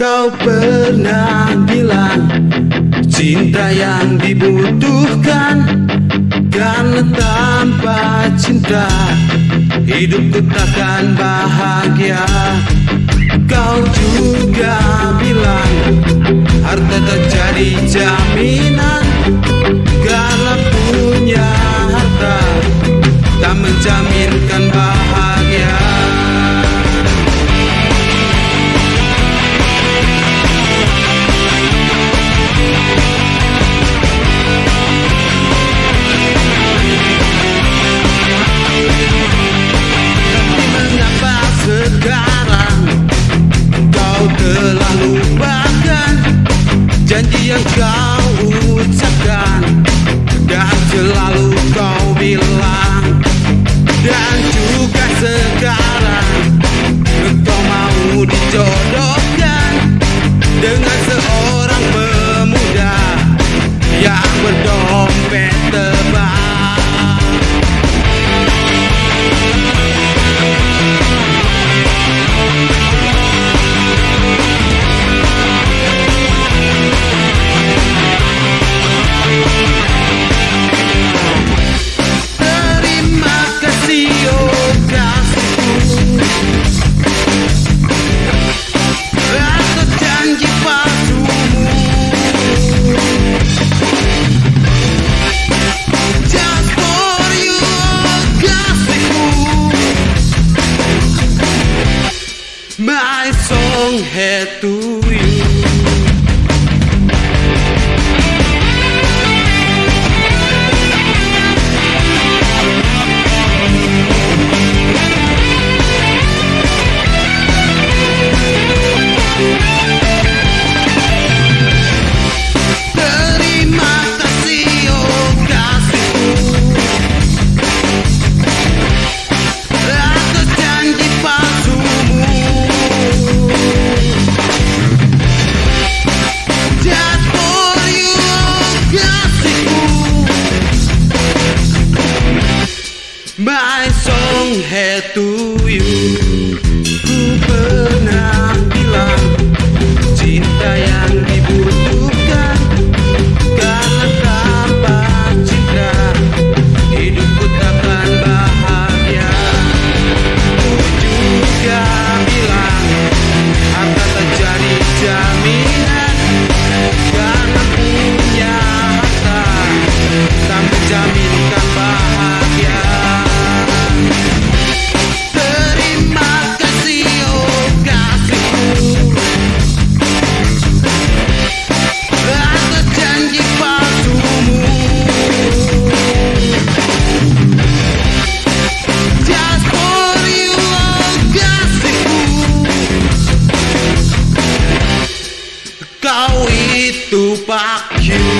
Kau pernah bilang cinta yang dibutuhkan. Karena tanpa cinta hidupku takkan bahagia. Kau juga bilang harta tak jadi jaminan dijodohkan Dengan seorang pemuda Yang berdompet tebal Không hè tu yêu My song had to you itu pak you